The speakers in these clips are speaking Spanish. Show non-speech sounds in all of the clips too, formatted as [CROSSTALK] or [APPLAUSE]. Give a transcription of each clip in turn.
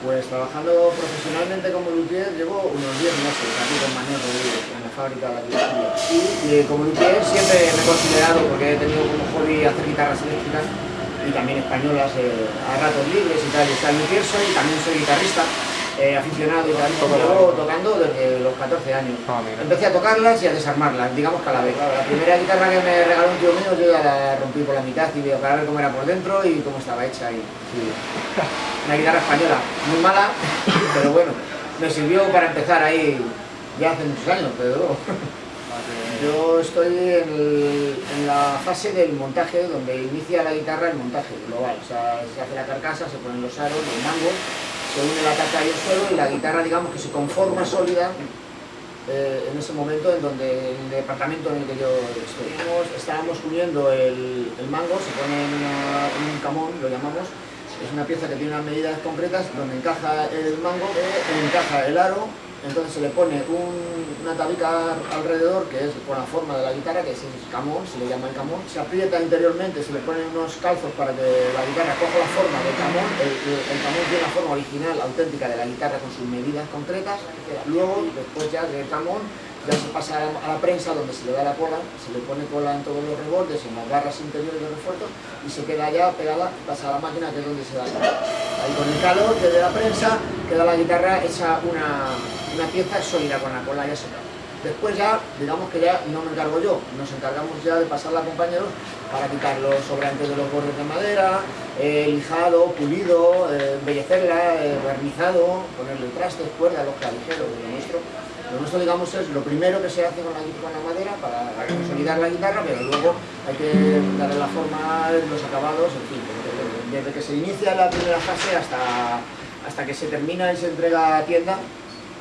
Pues trabajando profesionalmente como luthier llevo unos 10 meses aquí con Manuel Rodríguez en la fábrica de la. Y, como luthier siempre me he considerado, porque he tenido como hobby hacer guitarras eléctricas y también españolas eh, a ratos libres y tal. Y sea, luthier soy, también soy guitarrista eh, aficionado y llevo tocando desde los 14 años. Ah, Empecé a tocarlas y a desarmarlas, digamos que a la vez. La primera guitarra que me regaló un tío mío, yo ya la rompí por la mitad y veo para ver cómo era por dentro y cómo estaba hecha. Y, [LAUGHS] Una guitarra española, muy mala, pero bueno, me sirvió para empezar ahí ya hace muchos años, pero yo estoy en, la fase del montaje, donde inicia la guitarra el montaje global. O sea, se hace la carcasa, se ponen los aros, los mangos, se une la taca y el suelo y la guitarra digamos que se conforma sólida eh, en ese momento en donde el departamento en el que yo estoy. Estábamos uniendo el, mango, se pone en, un camón, lo llamamos, es una pieza que tiene unas medidas concretas donde encaja el mango, eh, encaja el aro, entonces se le pone una tabica alrededor que es con la forma de la guitarra, que es el camón, se le llama el camón. Se aprieta interiormente, se le ponen unos calzos para que la guitarra coja la forma del camón. El, camón tiene la forma original, auténtica de la guitarra con sus medidas concretas. Luego, después ya del camón, ya se pasa a la prensa donde se le da la cola, se le pone cola en todos los rebordes, en las barras interiores de refuerzos y se queda ya pegada, pasa a la máquina que es donde se da Ahí con el calor de la prensa queda la guitarra hecha una, una pieza sólida con la cola ya secada. Después ya, digamos que ya no me encargo yo, nos encargamos ya de pasarla a compañeros para quitar los sobrantes de los bordes de madera, eh, lijado, pulido, eh, embellecerla, eh, barnizado, ponerle trastes, cuerdas, los clavijeros, lo nuestro lo nuestro, digamos, es lo primero que se hace con la, con la madera para consolidar la guitarra, pero luego hay que darle la forma, los acabados, en fin, desde que se inicia la primera fase hasta, hasta que se termina y se entrega a tienda,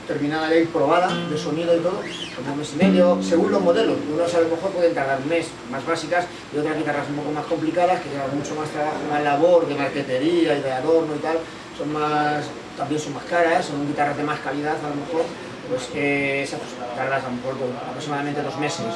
terminada ya probada, de sonido y todo, como un mes y medio, según los modelos. Unos a lo mejor pueden tardar un mes, más básicas, y otras guitarras un poco más complicadas, que llevan mucho más trabajo, más labor, de marquetería y de adorno y tal, son más, también son más caras, son guitarras de más calidad a lo mejor, pues que esas tardas a lo mejor aproximadamente dos meses